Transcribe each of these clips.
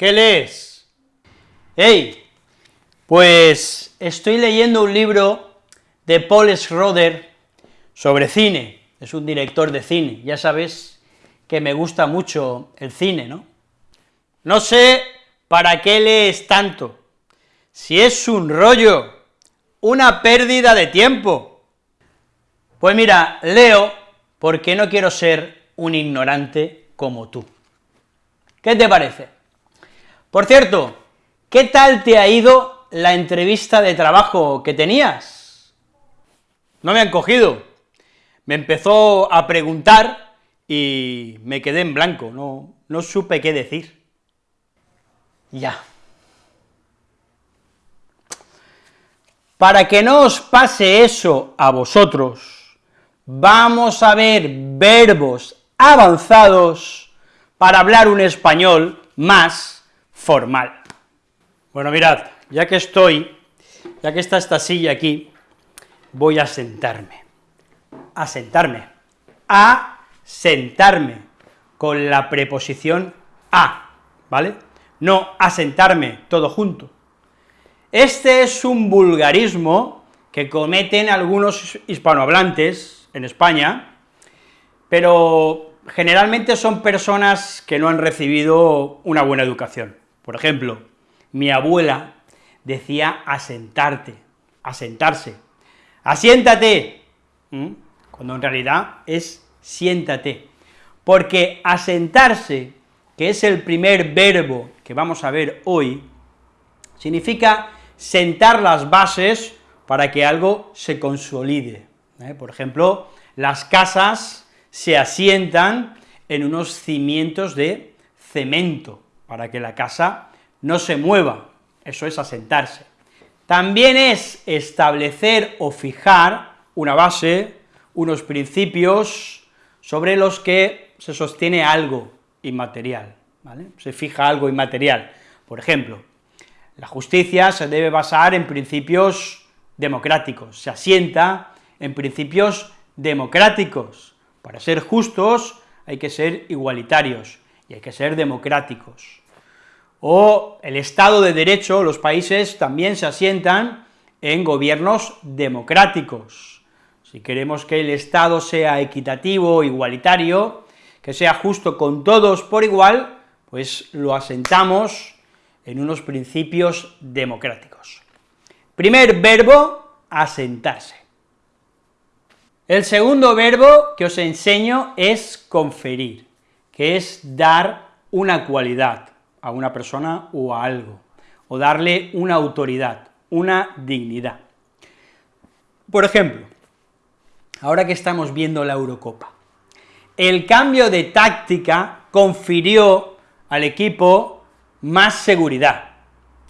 ¿Qué lees? ¡Hey! Pues estoy leyendo un libro de Paul Schroeder sobre cine, es un director de cine, ya sabes que me gusta mucho el cine, ¿no? No sé para qué lees tanto, si es un rollo, una pérdida de tiempo. Pues mira, leo porque no quiero ser un ignorante como tú. ¿Qué te parece? Por cierto, ¿qué tal te ha ido la entrevista de trabajo que tenías? No me han cogido. Me empezó a preguntar y me quedé en blanco, no, no supe qué decir. Ya. Para que no os pase eso a vosotros, vamos a ver verbos avanzados para hablar un español más formal. Bueno, mirad, ya que estoy, ya que está esta silla aquí, voy a sentarme, a sentarme, a sentarme, con la preposición a, ¿vale? No a sentarme todo junto. Este es un vulgarismo que cometen algunos hispanohablantes en España, pero generalmente son personas que no han recibido una buena educación. Por ejemplo, mi abuela decía asentarte, asentarse, asiéntate, cuando en realidad es siéntate, porque asentarse, que es el primer verbo que vamos a ver hoy, significa sentar las bases para que algo se consolide. ¿eh? Por ejemplo, las casas se asientan en unos cimientos de cemento, para que la casa no se mueva, eso es asentarse. También es establecer o fijar una base, unos principios sobre los que se sostiene algo inmaterial. Se fija algo inmaterial. Por ejemplo, la justicia se debe basar en principios democráticos, se asienta en principios democráticos. Para ser justos hay que ser igualitarios y hay que ser democráticos. O el Estado de Derecho, los países también se asientan en gobiernos democráticos. Si queremos que el Estado sea equitativo, igualitario, que sea justo con todos por igual, pues lo asentamos en unos principios democráticos. Primer verbo, asentarse. El segundo verbo que os enseño es conferir, que es dar una cualidad a una persona o a algo, o darle una autoridad, una dignidad. Por ejemplo, ahora que estamos viendo la Eurocopa, el cambio de táctica confirió al equipo más seguridad,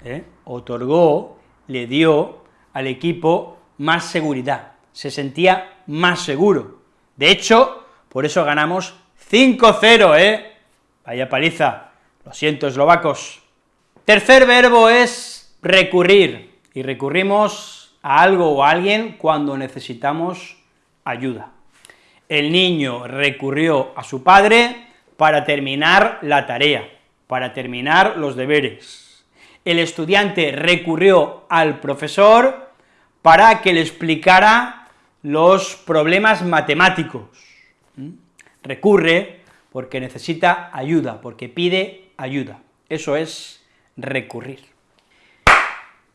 ¿eh? otorgó, le dio al equipo más seguridad, se sentía más seguro. De hecho, por eso ganamos 5-0, ¿eh? Vaya paliza, lo siento, eslovacos. Tercer verbo es recurrir, y recurrimos a algo o a alguien cuando necesitamos ayuda. El niño recurrió a su padre para terminar la tarea, para terminar los deberes. El estudiante recurrió al profesor para que le explicara los problemas matemáticos. ¿Mm? Recurre porque necesita ayuda, porque pide ayuda. Eso es recurrir.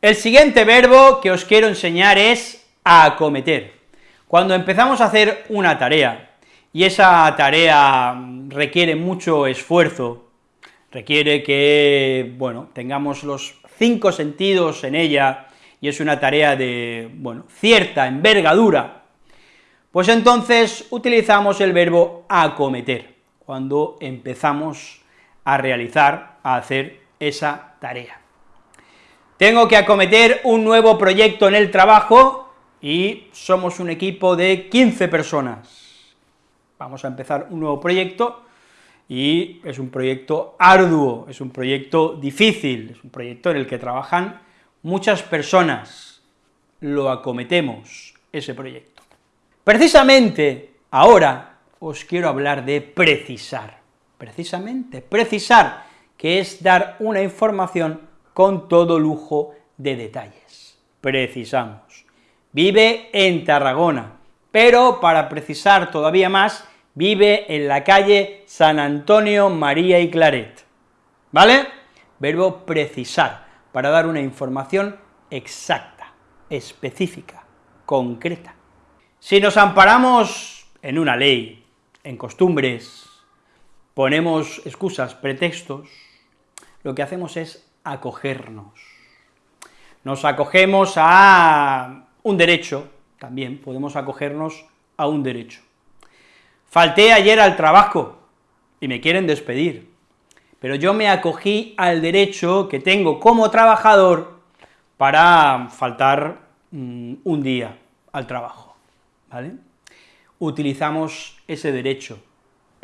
El siguiente verbo que os quiero enseñar es acometer. Cuando empezamos a hacer una tarea, y esa tarea requiere mucho esfuerzo, requiere que, bueno, tengamos los cinco sentidos en ella, y es una tarea de, bueno, cierta envergadura, pues entonces utilizamos el verbo acometer, cuando empezamos a realizar, a hacer esa tarea. Tengo que acometer un nuevo proyecto en el trabajo, y somos un equipo de 15 personas. Vamos a empezar un nuevo proyecto, y es un proyecto arduo, es un proyecto difícil, es un proyecto en el que trabajan muchas personas, lo acometemos, ese proyecto. Precisamente ahora os quiero hablar de precisar, precisamente, precisar, que es dar una información con todo lujo de detalles. Precisamos. Vive en Tarragona, pero para precisar todavía más, vive en la calle San Antonio, María y Claret. ¿Vale? Verbo precisar, para dar una información exacta, específica, concreta. Si nos amparamos en una ley, en costumbres, ponemos excusas, pretextos, lo que hacemos es acogernos. Nos acogemos a un derecho, también podemos acogernos a un derecho. Falté ayer al trabajo y me quieren despedir, pero yo me acogí al derecho que tengo como trabajador para faltar mm, un día al trabajo, ¿vale? Utilizamos ese derecho,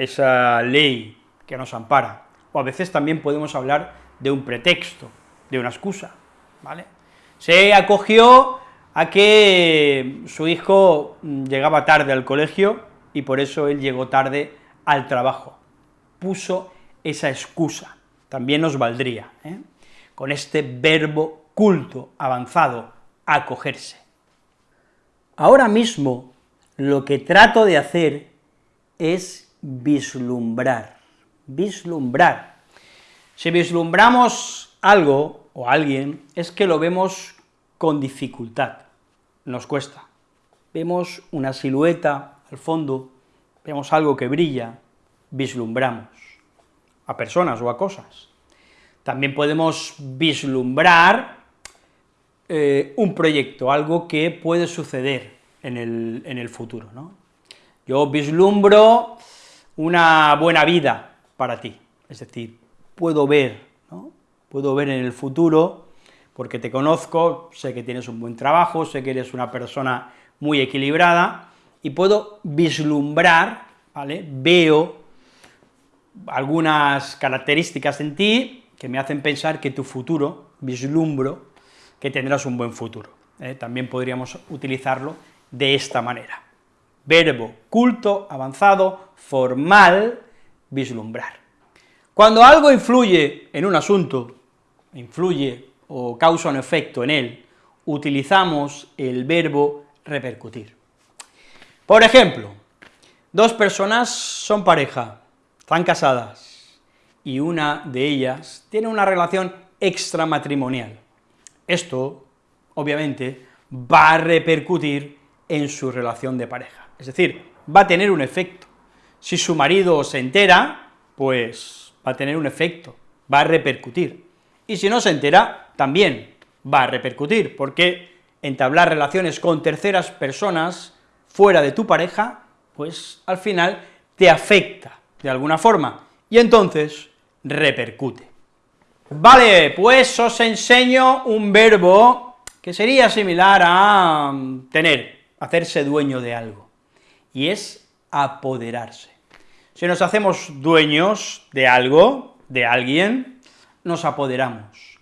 esa ley que nos ampara, o a veces también podemos hablar de un pretexto, de una excusa, ¿vale? Se acogió a que su hijo llegaba tarde al colegio y por eso él llegó tarde al trabajo. Puso esa excusa, también nos valdría, ¿eh? con este verbo culto, avanzado, acogerse. Ahora mismo lo que trato de hacer es vislumbrar, vislumbrar. Si vislumbramos algo o alguien, es que lo vemos con dificultad, nos cuesta. Vemos una silueta al fondo, vemos algo que brilla, vislumbramos, a personas o a cosas. También podemos vislumbrar eh, un proyecto, algo que puede suceder en el, en el futuro, ¿no? Yo vislumbro una buena vida para ti, es decir, puedo ver, ¿no? puedo ver en el futuro, porque te conozco, sé que tienes un buen trabajo, sé que eres una persona muy equilibrada, y puedo vislumbrar, ¿vale?, veo algunas características en ti que me hacen pensar que tu futuro, vislumbro, que tendrás un buen futuro. ¿eh? También podríamos utilizarlo de esta manera verbo culto, avanzado, formal, vislumbrar. Cuando algo influye en un asunto, influye o causa un efecto en él, utilizamos el verbo repercutir. Por ejemplo, dos personas son pareja, están casadas, y una de ellas tiene una relación extramatrimonial. Esto, obviamente, va a repercutir en su relación de pareja. Es decir, va a tener un efecto. Si su marido se entera, pues va a tener un efecto, va a repercutir. Y si no se entera, también va a repercutir, porque entablar relaciones con terceras personas fuera de tu pareja, pues al final te afecta de alguna forma, y entonces repercute. Vale, pues os enseño un verbo que sería similar a tener, hacerse dueño de algo y es apoderarse. Si nos hacemos dueños de algo, de alguien, nos apoderamos.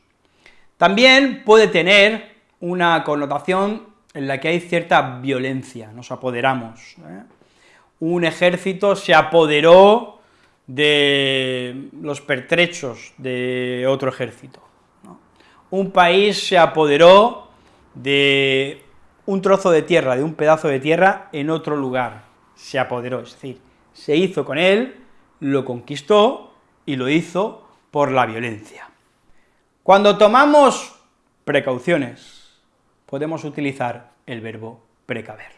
También puede tener una connotación en la que hay cierta violencia, nos apoderamos. ¿eh? Un ejército se apoderó de los pertrechos de otro ejército. Un país se apoderó de un trozo de tierra, de un pedazo de tierra en otro lugar, se apoderó, es decir, se hizo con él, lo conquistó y lo hizo por la violencia. Cuando tomamos precauciones, podemos utilizar el verbo precaver.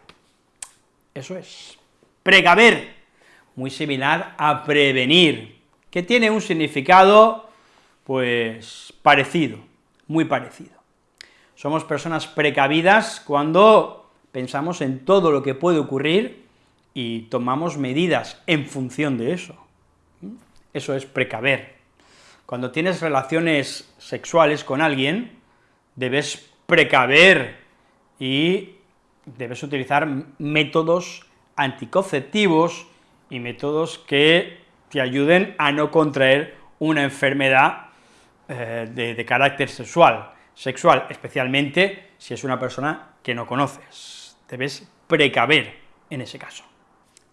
Eso es, precaver, muy similar a prevenir, que tiene un significado, pues, parecido, muy parecido. Somos personas precavidas cuando pensamos en todo lo que puede ocurrir y tomamos medidas en función de eso. Eso es precaver. Cuando tienes relaciones sexuales con alguien, debes precaver y debes utilizar métodos anticonceptivos y métodos que te ayuden a no contraer una enfermedad eh, de carácter sexual sexual, especialmente si es una persona que no conoces. Debes precaver en ese caso.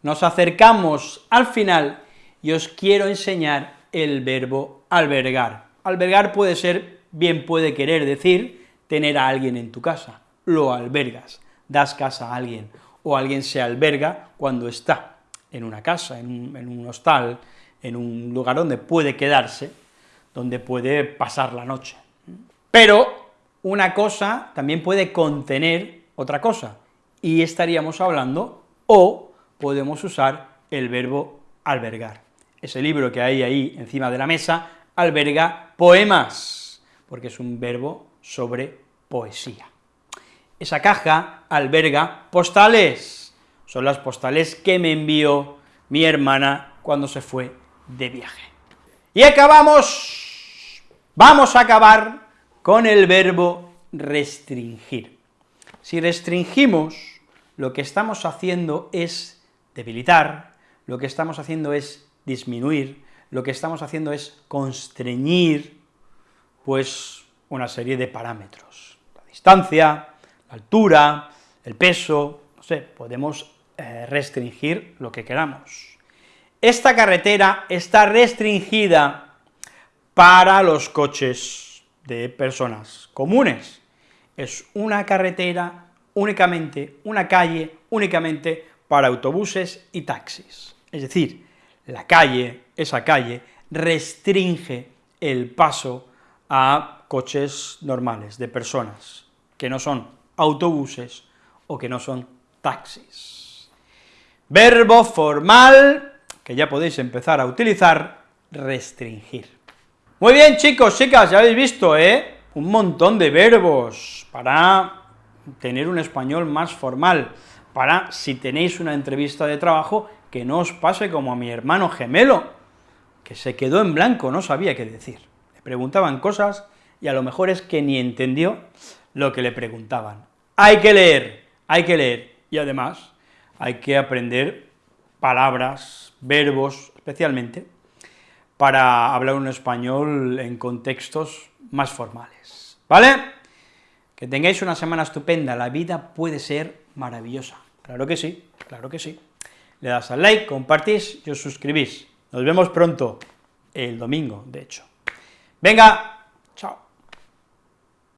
Nos acercamos al final y os quiero enseñar el verbo albergar. Albergar puede ser, bien puede querer decir, tener a alguien en tu casa, lo albergas, das casa a alguien, o alguien se alberga cuando está en una casa, en un, hostal, en un lugar donde puede quedarse, donde puede pasar la noche. Pero una cosa también puede contener otra cosa, y estaríamos hablando, o podemos usar el verbo albergar. Ese libro que hay ahí encima de la mesa alberga poemas, porque es un verbo sobre poesía. Esa caja alberga postales, son las postales que me envió mi hermana cuando se fue de viaje. Y acabamos, vamos a acabar con el verbo restringir. Si restringimos, lo que estamos haciendo es debilitar, lo que estamos haciendo es disminuir, lo que estamos haciendo es constreñir, pues, una serie de parámetros. La distancia, la altura, el peso, no sé, podemos eh, restringir lo que queramos. Esta carretera está restringida para los coches de personas comunes. Es una carretera únicamente, una calle únicamente para autobuses y taxis. Es decir, la calle, esa calle, restringe el paso a coches normales, de personas, que no son autobuses o que no son taxis. Verbo formal, que ya podéis empezar a utilizar, restringir. Muy bien, chicos, chicas, ya habéis visto, ¿eh? Un montón de verbos para tener un español más formal, para, si tenéis una entrevista de trabajo, que no os pase como a mi hermano gemelo, que se quedó en blanco, no sabía qué decir. Le preguntaban cosas y a lo mejor es que ni entendió lo que le preguntaban. Hay que leer, hay que leer, y además hay que aprender palabras, verbos, especialmente, para hablar un español en contextos más formales, ¿vale? Que tengáis una semana estupenda, la vida puede ser maravillosa, claro que sí, claro que sí. Le das al like, compartís y os suscribís. Nos vemos pronto, el domingo, de hecho. Venga.